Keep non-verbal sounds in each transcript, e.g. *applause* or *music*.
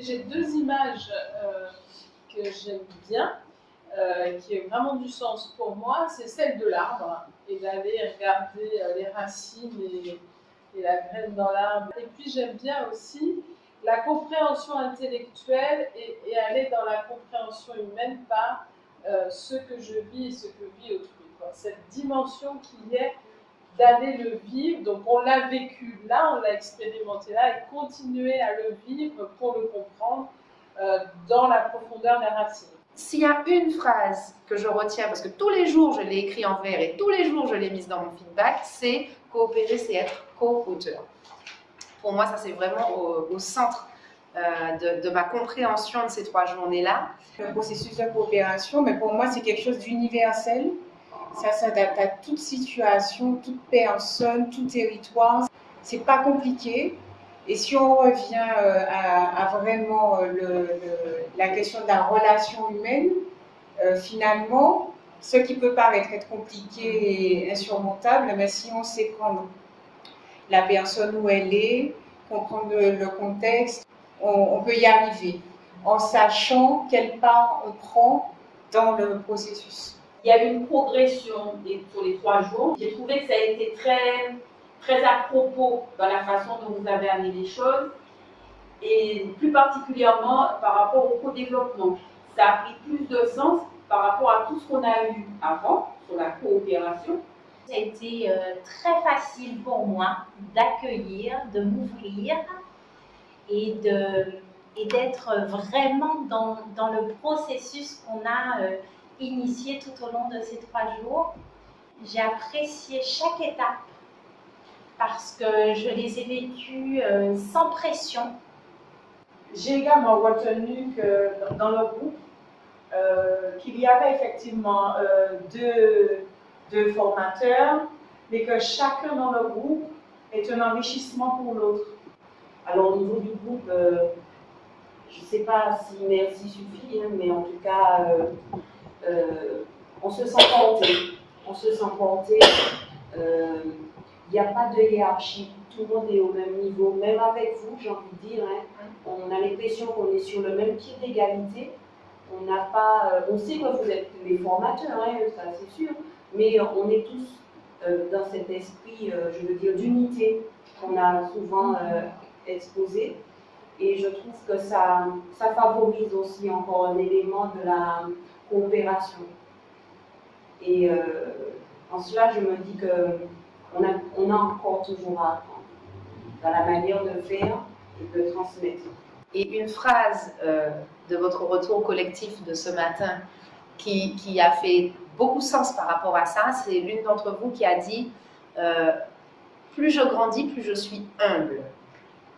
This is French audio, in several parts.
J'ai deux images euh, que j'aime bien, euh, qui ont vraiment du sens pour moi. C'est celle de l'arbre, et d'aller regarder euh, les racines et, la graine dans l'arbre. Et puis j'aime bien aussi la compréhension intellectuelle et, aller dans la compréhension humaine par ce que je vis et ce que vit autrui. Cette dimension qui est d'aller le vivre. Donc on l'a vécu là, on l'a expérimenté là, et continuer à le vivre pour le comprendre euh, dans la profondeur des racines. S'il y a une phrase que je retiens, parce que tous les jours je l'ai écrit en vert et tous les jours je l'ai mise dans mon feedback, c'est coopérer, c'est être co-auteur. Pour moi, ça c'est vraiment au, centre euh, de, de, ma compréhension de ces trois journées-là. Le processus de coopération, mais pour moi, c'est quelque chose d'universel. Ça s'adapte à toute situation, toute personne, tout territoire. C'est pas compliqué. Et si on revient euh, à, vraiment euh, la question de la relation humaine, euh, finalement, ce qui peut paraître être compliqué et insurmontable, mais si on sait prendre la personne où elle est, comprendre le, contexte, on, on, peut y arriver en sachant quelle part on prend dans le processus. Il y a eu une progression sur les trois jours. J'ai trouvé que ça a été très, très à propos dans la façon dont vous avez amené les choses et plus particulièrement par rapport au co-développement. Ça a pris plus de sens par rapport à tout ce qu'on a eu avant sur la coopération. Ça a été euh, très facile pour moi d'accueillir, de m'ouvrir et de et d'être vraiment dans, dans, le processus qu'on a euh, initié tout au long de ces trois jours. J'ai apprécié chaque étape parce que je les ai vécues euh, sans pression. J'ai également retenu que dans le groupe, euh, qu'il y avait effectivement euh, deux, deux, formateurs, mais que chacun dans le groupe est un enrichissement pour l'autre. Alors au niveau du groupe, je ne sais pas si merci suffit, hein, mais en tout cas, euh, on se sent porté. On se sent porté. Il euh, n'y a pas de hiérarchie. Tout le monde est au même niveau. Même avec vous, j'ai envie de dire, hein, on a l'impression qu'on est sur le même pied d'égalité. On n'a pas, euh, on sait que vous êtes les formateurs, hein, ça c'est sûr, mais on est tous dans cet esprit, je veux dire, d'unité qu'on a souvent exposé. Et je trouve que ça, ça favorise aussi encore un élément de la, coopération. Et euh, en cela, je me dis qu'on a, on a encore toujours à apprendre dans la manière de faire et de transmettre. Et une phrase euh, de votre retour collectif de ce matin qui, qui, a fait beaucoup sens par rapport à ça, c'est l'une d'entre vous qui a dit euh, Plus je grandis, plus je suis humble ».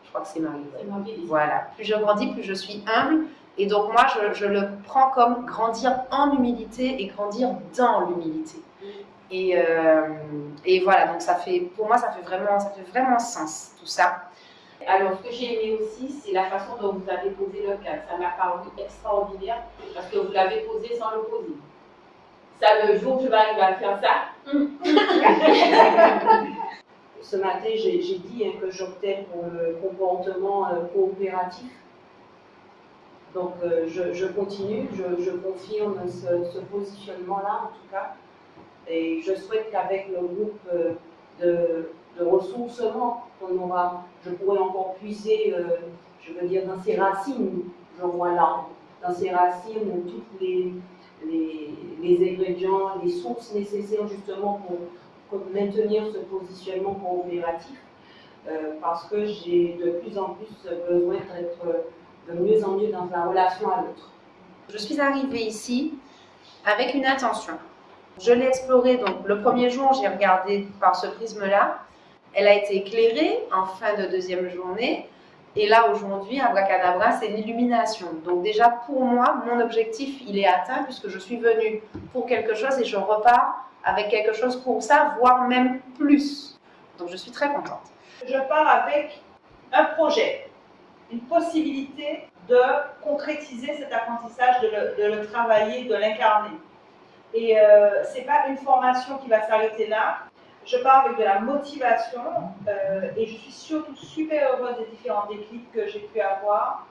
Je crois que c'est Marie. Voilà. Plus je grandis, plus je suis humble. Et donc moi, je, le prends comme grandir en humilité et grandir dans l'humilité. Et, euh, et, voilà, donc ça fait, pour moi, ça fait vraiment, ça fait vraiment sens, tout ça. Alors, ce que j'ai aimé aussi, c'est la façon dont vous avez posé le cadre. Ça m'a paru extraordinaire parce que vous l'avez posé sans le poser. Ça, le jour que je vais arriver à faire ça. *laughs* Ce matin, j'ai dit hein, que j'optais pour le comportement euh, coopératif donc euh, je, continue, je, confirme ce, positionnement-là en tout cas. Et je souhaite qu'avec le groupe euh, de, ressourcement qu'on aura, je pourrais encore puiser, euh, je veux dire, dans ses racines, je vois là, dans ses racines, toutes les, les, ingrédients, les sources nécessaires justement pour, maintenir ce positionnement coopératif. parce que j'ai de plus en plus besoin d'être de mieux en mieux dans la relation à l'autre. Je suis arrivée ici avec une intention. Je l'ai explorée, donc le premier jour, j'ai regardé par ce prisme-là. Elle a été éclairée en fin de deuxième journée. Et là, aujourd'hui, Abracadabra, c'est une illumination. Donc déjà, pour moi, mon objectif, il est atteint puisque je suis venue pour quelque chose et je repars avec quelque chose pour ça, voire même plus. Donc je suis très contente. Je pars avec un projet une possibilité de concrétiser cet apprentissage, de le, travailler, de l'incarner. Et euh, ce n'est pas une formation qui va s'arrêter là. Je pars avec de la motivation euh, et je suis surtout super heureuse des différents déclics que j'ai pu avoir.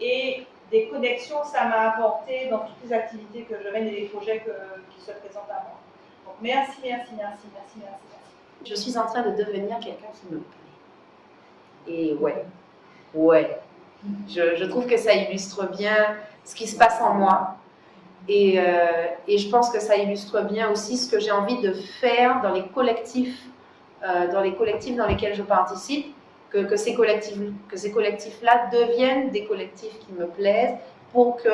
et des connexions que ça m'a apporté dans toutes les activités que je mène et les projets qui se présentent à moi. Donc merci, merci, merci, merci, merci, merci. Je suis en train de devenir quelqu'un qui me plaît. Et ouais, ouais. Je, trouve que ça illustre bien ce qui se passe en moi. Et, euh, et je pense que ça illustre bien aussi ce que j'ai envie de faire dans les collectifs, euh, dans les collectifs dans lesquels je participe que, que ces collectifs-là que ces collectifs deviennent des collectifs qui me plaisent pour que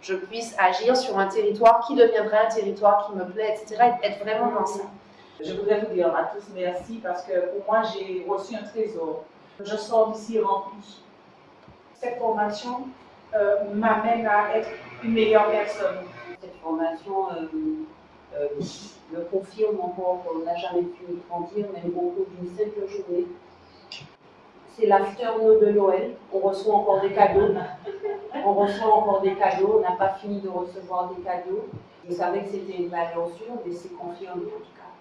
je puisse agir sur un territoire qui deviendrait un territoire qui me plaît, etc. Et être vraiment dans ça. Je voudrais vous dire à tous merci parce que pour moi, j'ai reçu un trésor. Je sors d'ici rempli. Cette formation euh, m'amène à être une meilleure personne. Cette formation euh, euh, me confirme encore qu'on n'a jamais pu grandir, même au cours d'une simple journée c'est l'afternoon de Noël. On reçoit encore des cadeaux. *laughs* On reçoit encore des cadeaux. On n'a pas fini de recevoir des cadeaux. Je savais que c'était une valeur sûre, mais c'est confirmé en tout cas.